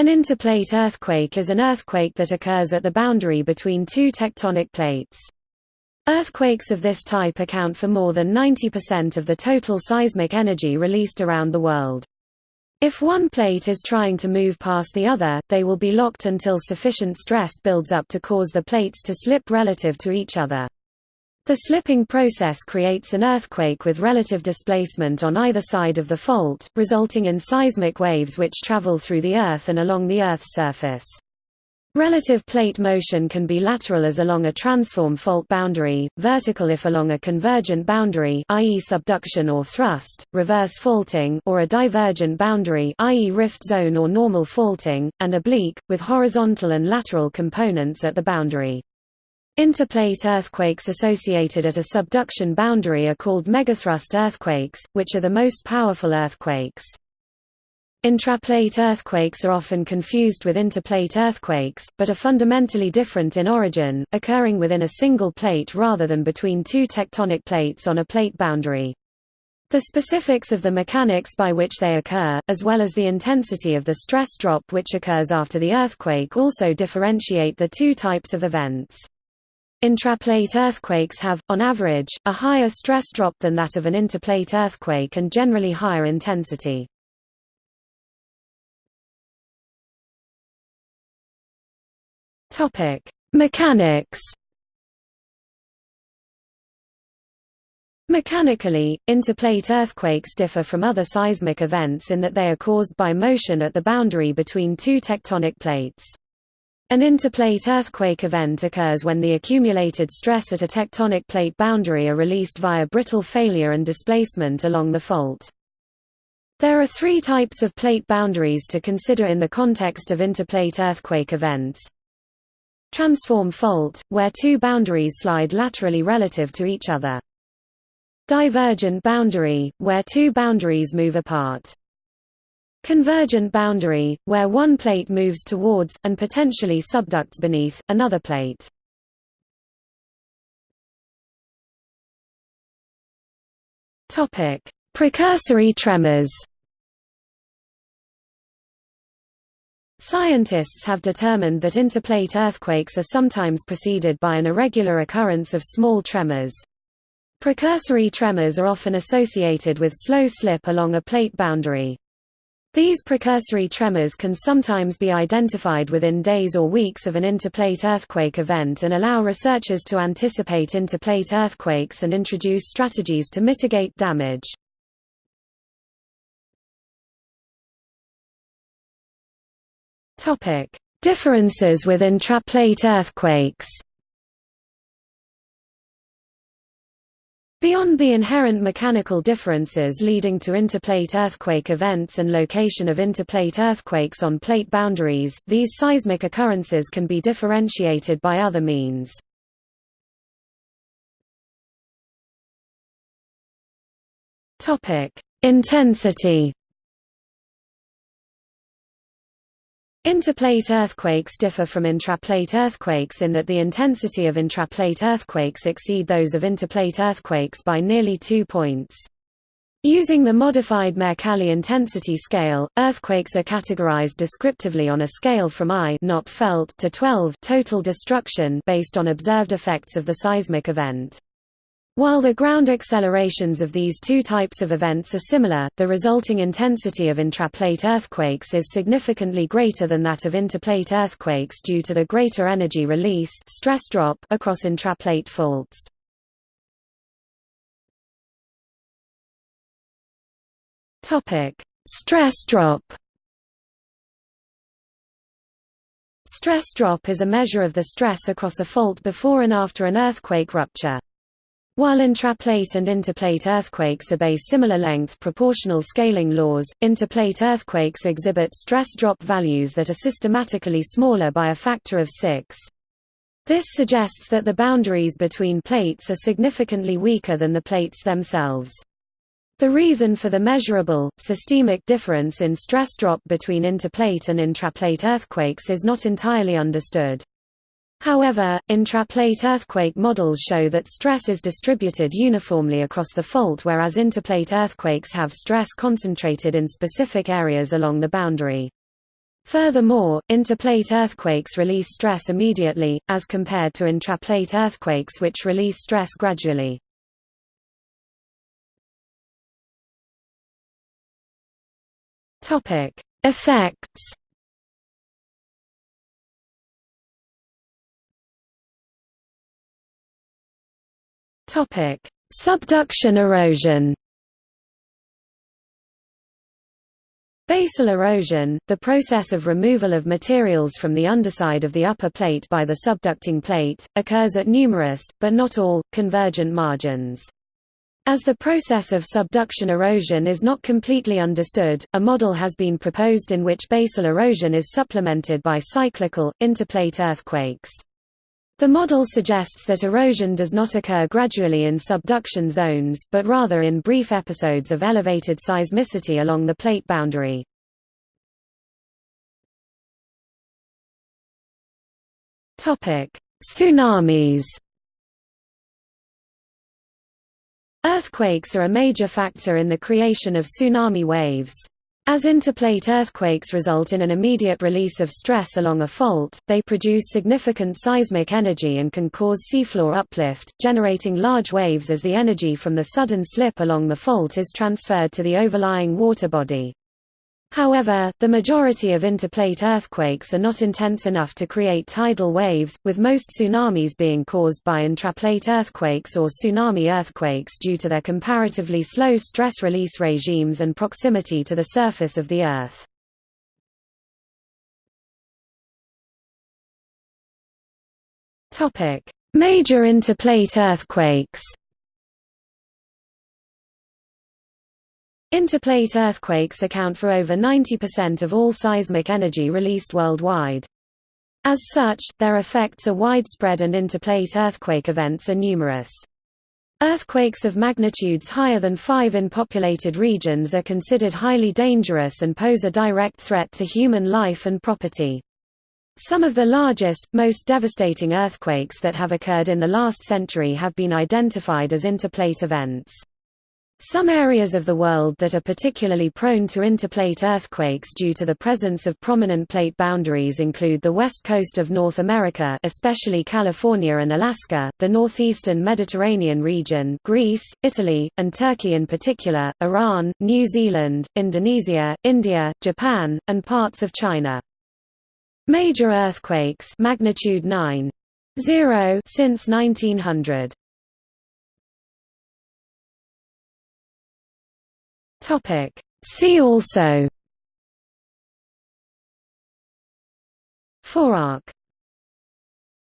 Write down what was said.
An interplate earthquake is an earthquake that occurs at the boundary between two tectonic plates. Earthquakes of this type account for more than 90% of the total seismic energy released around the world. If one plate is trying to move past the other, they will be locked until sufficient stress builds up to cause the plates to slip relative to each other. The slipping process creates an earthquake with relative displacement on either side of the fault, resulting in seismic waves which travel through the Earth and along the Earth's surface. Relative plate motion can be lateral as along a transform fault boundary, vertical if along a convergent boundary i.e. subduction or thrust, reverse faulting or a divergent boundary i.e. rift zone or normal faulting, and oblique, with horizontal and lateral components at the boundary. Interplate earthquakes associated at a subduction boundary are called megathrust earthquakes, which are the most powerful earthquakes. Intraplate earthquakes are often confused with interplate earthquakes, but are fundamentally different in origin, occurring within a single plate rather than between two tectonic plates on a plate boundary. The specifics of the mechanics by which they occur, as well as the intensity of the stress drop which occurs after the earthquake also differentiate the two types of events. Intraplate earthquakes have, on average, a higher stress drop than that of an interplate earthquake and generally higher intensity. Mechanics. Mechanically, interplate earthquakes differ from other seismic events in that they are caused by motion at the boundary between two tectonic plates. An interplate earthquake event occurs when the accumulated stress at a tectonic plate boundary are released via brittle failure and displacement along the fault. There are three types of plate boundaries to consider in the context of interplate earthquake events. Transform fault, where two boundaries slide laterally relative to each other. Divergent boundary, where two boundaries move apart. Convergent boundary, where one plate moves towards, and potentially subducts beneath, another plate. Precursory tremors Scientists have determined that interplate earthquakes are sometimes preceded by an irregular occurrence of small tremors. Precursory tremors are often associated with slow slip along a plate boundary. These precursory tremors can sometimes be identified within days or weeks of an interplate earthquake event and allow researchers to anticipate interplate earthquakes and introduce strategies to mitigate damage. Differences with intraplate earthquakes Beyond the inherent mechanical differences leading to interplate earthquake events and location of interplate earthquakes on plate boundaries, these seismic occurrences can be differentiated by other means. Intensity Interplate earthquakes differ from intraplate earthquakes in that the intensity of intraplate earthquakes exceed those of interplate earthquakes by nearly two points. Using the modified Mercalli intensity scale, earthquakes are categorized descriptively on a scale from I not felt to 12 total destruction based on observed effects of the seismic event. While the ground accelerations of these two types of events are similar, the resulting intensity of intraplate earthquakes is significantly greater than that of interplate earthquakes due to the greater energy release stress drop across intraplate faults. Stress drop. Stress drop is a measure of the stress across a fault before and after an earthquake rupture. While intraplate and interplate earthquakes obey similar length proportional scaling laws, interplate earthquakes exhibit stress drop values that are systematically smaller by a factor of 6. This suggests that the boundaries between plates are significantly weaker than the plates themselves. The reason for the measurable, systemic difference in stress drop between interplate and intraplate earthquakes is not entirely understood. However, intraplate earthquake models show that stress is distributed uniformly across the fault whereas interplate earthquakes have stress concentrated in specific areas along the boundary. Furthermore, interplate earthquakes release stress immediately, as compared to intraplate earthquakes which release stress gradually. Effects Subduction erosion Basal erosion, the process of removal of materials from the underside of the upper plate by the subducting plate, occurs at numerous, but not all, convergent margins. As the process of subduction erosion is not completely understood, a model has been proposed in which basal erosion is supplemented by cyclical, interplate earthquakes. The model suggests that erosion does not occur gradually in subduction zones, but rather in brief episodes of elevated seismicity along the plate boundary. Tsunamis Earthquakes are a major factor in the creation of tsunami waves. As interplate earthquakes result in an immediate release of stress along a fault, they produce significant seismic energy and can cause seafloor uplift, generating large waves as the energy from the sudden slip along the fault is transferred to the overlying water body. However, the majority of interplate earthquakes are not intense enough to create tidal waves, with most tsunamis being caused by intraplate earthquakes or tsunami earthquakes due to their comparatively slow stress release regimes and proximity to the surface of the Earth. Major interplate earthquakes Interplate earthquakes account for over 90% of all seismic energy released worldwide. As such, their effects are widespread and interplate earthquake events are numerous. Earthquakes of magnitudes higher than 5 in populated regions are considered highly dangerous and pose a direct threat to human life and property. Some of the largest, most devastating earthquakes that have occurred in the last century have been identified as interplate events. Some areas of the world that are particularly prone to interplate earthquakes due to the presence of prominent plate boundaries include the west coast of North America especially California and Alaska, the northeastern Mediterranean region Greece, Italy, and Turkey in particular, Iran, New Zealand, Indonesia, India, Japan, and parts of China. Major earthquakes magnitude 9.0 since 1900 Topic. See also Forearc